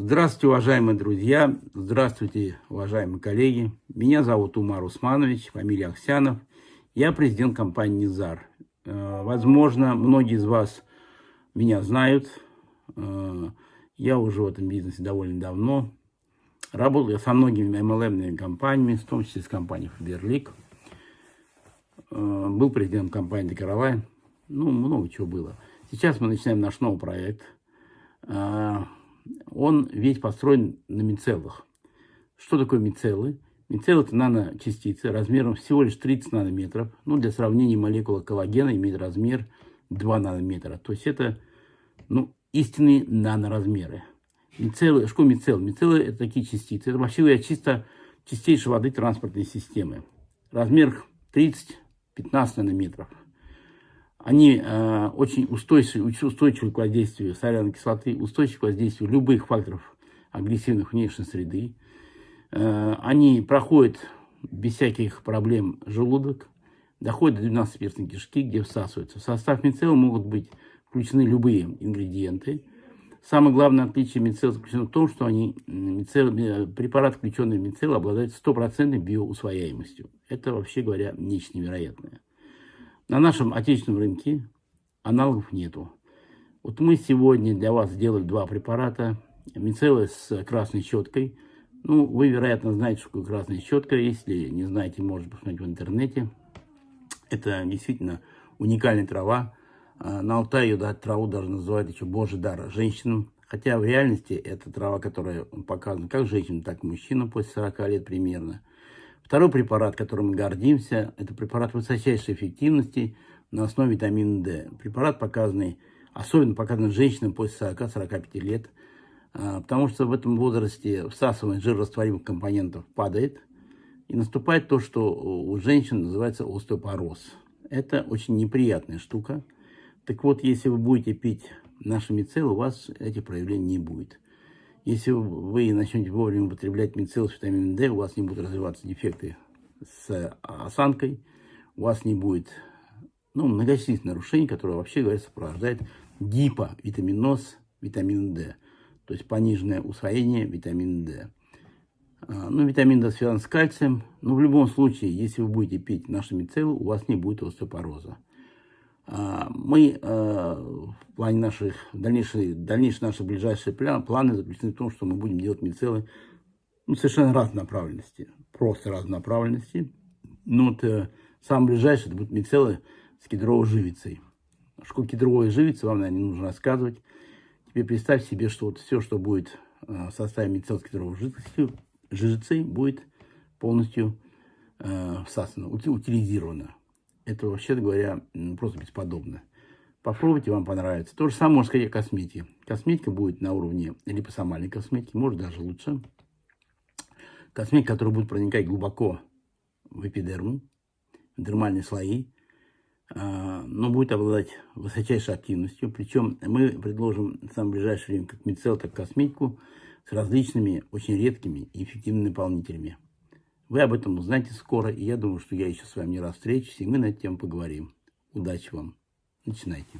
Здравствуйте, уважаемые друзья, здравствуйте, уважаемые коллеги. Меня зовут Умар Усманович, фамилия Аксянов. Я президент компании «Низар». Э, возможно, многие из вас меня знают. Э, я уже в этом бизнесе довольно давно. Работал я со многими MLM компаниями, в том числе с компанией Фаберлик. Э, был президентом компании Декаровай. Ну, много чего было. Сейчас мы начинаем наш новый проект – он весь построен на мицеллах. Что такое мицеллы? Мицеллы – это наночастицы размером всего лишь 30 нанометров. Ну, для сравнения, молекула коллагена имеет размер 2 нанометра. То есть это ну, истинные наноразмеры. Мицеллы, что мицеллы? Мицеллы – это такие частицы. Это вообще чисто чистейшей воды транспортной системы. Размер 30-15 нанометров. Они э, очень устойчивы, устойчивы к воздействию соляной кислоты, устойчивы к воздействию любых факторов агрессивных внешней среды. Э, они проходят без всяких проблем желудок, доходят до 12-перстной кишки, где всасываются. В состав мицелла могут быть включены любые ингредиенты. Самое главное отличие мицелла заключено в том, что они, мицелл, э, препарат, включенный в мицелл, обладает стопроцентной биоусвояемостью. Это, вообще говоря, нечто невероятное. На нашем отечественном рынке аналогов нету. Вот мы сегодня для вас сделали два препарата. Мицеллы с красной щеткой. Ну, вы, вероятно, знаете, что такое красная щетка. Если не знаете, можете посмотреть в интернете. Это действительно уникальная трава. А, на Алтае ее траву даже называют еще божий дар женщинам. Хотя в реальности это трава, которая показана как женщинам, так и мужчинам после 40 лет примерно. Второй препарат, которым мы гордимся, это препарат высочайшей эффективности на основе витамина D. Препарат, показанный, особенно показанный женщинам после 40-45 лет, а, потому что в этом возрасте всасывание жирорастворимых компонентов падает, и наступает то, что у женщин называется остеопороз. Это очень неприятная штука. Так вот, если вы будете пить наши мицеллы, у вас этих проявлений не будет. Если вы начнете вовремя употреблять мицелл с витамином D, у вас не будут развиваться дефекты с осанкой, у вас не будет ну, многочисленных нарушений, которые, вообще говоря, сопровождают гиповитаминоз витамина D, то есть пониженное усвоение витамина D. А, ну, витамин D связан с кальцием, но в любом случае, если вы будете пить наши мицеллы, у вас не будет остеопороза. А, мы а, плане наших дальнейших, дальнейшие наши ближайшие планы заключены в том, что мы будем делать мицеллы ну, совершенно разной направленности, просто разной направленности. Ну, вот э, самое ближайшее, это будут мицеллы с кедровой живицей. Что кедровая живица, вам, наверное, не нужно рассказывать. Теперь представь себе, что вот все, что будет э, в составе мицелл с кедровой жидкостью, жижицей, будет полностью э, всасано, утилизировано. Это, вообще говоря, просто бесподобно. Попробуйте, вам понравится. То же самое можно сказать о косметике. Косметика будет на уровне липосомальной косметики, может даже лучше. Косметика, которая будет проникать глубоко в эпидерму, в дермальные слои, а, но будет обладать высочайшей активностью. Причем мы предложим в самое ближайшее время как мицел, так и косметику с различными, очень редкими и эффективными наполнителями. Вы об этом узнаете скоро, и я думаю, что я еще с вами не раз встречусь, и мы на эту поговорим. Удачи вам. Начинайте.